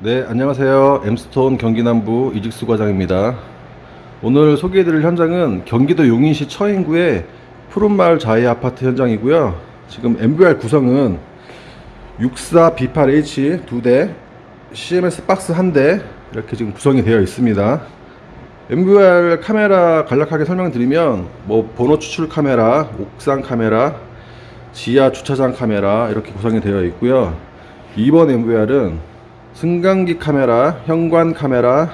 네, 안녕하세요. 엠스톤 경기남부 이직수 과장입니다. 오늘 소개해드릴 현장은 경기도 용인시 처인구의 푸른마을 자이 아파트 현장이고요. 지금 MVR 구성은 64B8H 두 대, CMS 박스 한 대 이렇게 지금 구성이 되어 있습니다. MVR 카메라 간략하게 설명드리면 뭐 번호 추출 카메라, 옥상 카메라, 지하 주차장 카메라 이렇게 구성이 되어 있고요. 2번 MVR은 승강기 카메라, 현관 카메라,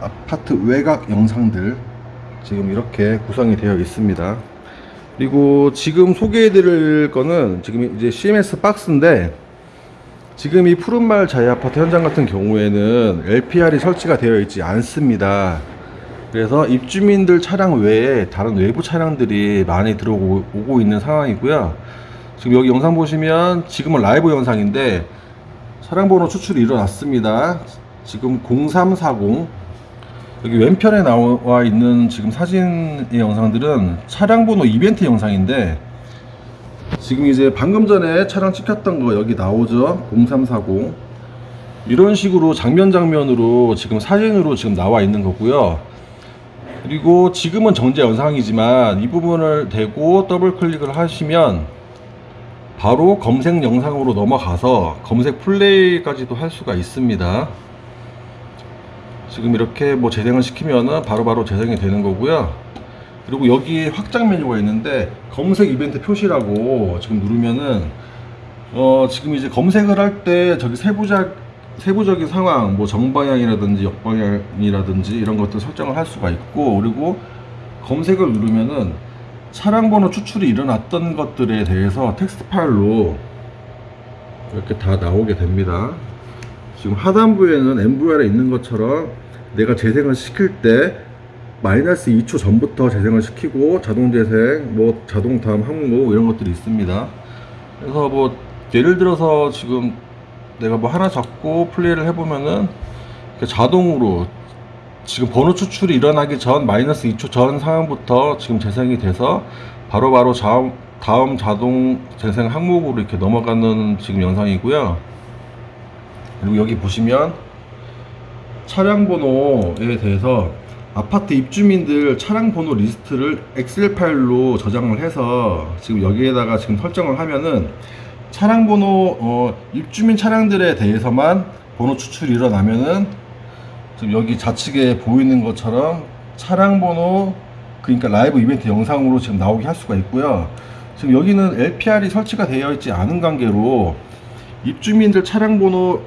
아파트 외곽 영상들 지금 이렇게 구성이 되어 있습니다. 그리고 지금 소개해 드릴 거는 지금 이제 CMS 박스인데 지금 이 푸른마을 자이 아파트 현장 같은 경우에는 LPR이 설치가 되어 있지 않습니다. 그래서 입주민들 차량 외에 다른 외부 차량들이 많이 들어오고 오고 있는 상황이고요. 지금 여기 영상 보시면 지금은 라이브 영상인데 차량 번호 추출이 일어났습니다. 지금 0340 여기 왼편에 나와 있는 지금 사진의 영상들은 차량 번호 이벤트 영상인데 지금 이제 방금 전에 차량 찍혔던 거 여기 나오죠? 0340 이런 식으로 장면 장면으로 지금 사진으로 지금 나와 있는 거고요. 그리고 지금은 정제 영상이지만 이 부분을 대고 더블 클릭을 하시면 바로 검색 영상으로 넘어가서 검색 플레이까지도 할 수가 있습니다. 지금 이렇게 뭐 재생을 시키면은 바로바로 재생이 되는 거고요. 그리고 여기 확장 메뉴가 있는데 검색 이벤트 표시라고 지금 누르면은 어 지금 이제 검색을 할 때 저기 세부적 세부적인 상황 뭐 정방향이라든지 역방향이라든지 이런 것들 설정을 할 수가 있고 그리고 검색을 누르면은 차량 번호 추출이 일어났던 것들에 대해서 텍스트 파일로 이렇게 다 나오게 됩니다. 지금 하단부에는 MVR에 있는 것처럼 내가 재생을 시킬 때 마이너스 2초 전부터 재생을 시키고 자동 재생, 뭐 자동 다음 항목 이런 것들이 있습니다. 그래서 뭐 예를 들어서 지금 내가 뭐 하나 잡고 플레이를 해보면은 이렇게 자동으로 지금 번호 추출이 일어나기 전 마이너스 2초 전 상황부터 지금 재생이 돼서 바로바로 다음, 다음 자동 재생 항목으로 이렇게 넘어가는 지금 영상이고요. 그리고 여기 보시면 차량 번호에 대해서 아파트 입주민들 차량 번호 리스트를 엑셀 파일로 저장을 해서 지금 여기에다가 지금 설정을 하면은 차량 번호 어, 입주민 차량들에 대해서만 번호 추출이 일어나면은 지금 여기 좌측에 보이는 것처럼 차량 번호 그러니까 라이브 이벤트 영상으로 지금 나오게 할 수가 있고요. 지금 여기는 LPR이 설치가 되어 있지 않은 관계로 입주민들 차량 번호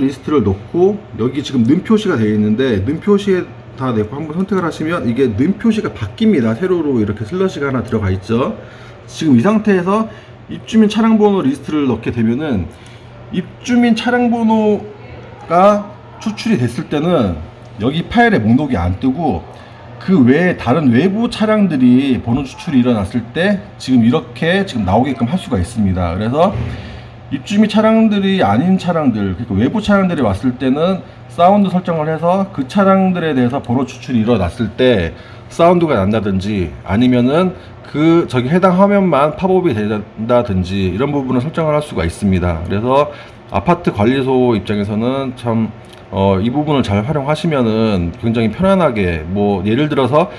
리스트를 넣고 여기 지금 눈 표시가 되어 있는데 눈 표시에다 대고 한번 선택을 하시면 이게 눈 표시가 바뀝니다. 세로로 이렇게 슬래시가 하나 들어가 있죠. 지금 이 상태에서 입주민 차량 번호 리스트를 넣게 되면은 입주민 차량 번호가 추출이 됐을 때는 여기 파일에 목록이 안 뜨고 그 외에 다른 외부 차량들이 번호 추출이 일어났을 때 지금 이렇게 지금 나오게끔 할 수가 있습니다. 그래서 입주민 차량들이 아닌 차량들, 그러니까 외부 차량들이 왔을 때는 사운드 설정을 해서 그 차량들에 대해서 번호 추출이 일어났을 때 사운드가 난다든지 아니면은 그 저기 해당 화면만 팝업이 된다든지 이런 부분을 설정을 할 수가 있습니다. 그래서 아파트 관리소 입장에서는 참 어, 이 부분을 잘 활용하시면은 굉장히 편안하게 뭐 예를 들어서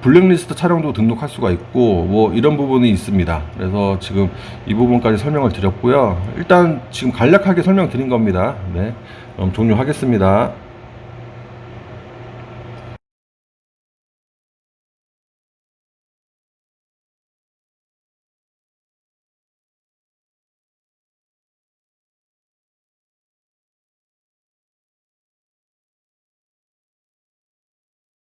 블랙리스트 차량도 등록할 수가 있고 뭐 이런 부분이 있습니다. 그래서 지금 이 부분까지 설명을 드렸고요. 일단 지금 간략하게 설명드린 겁니다. 네, 그럼 종료하겠습니다.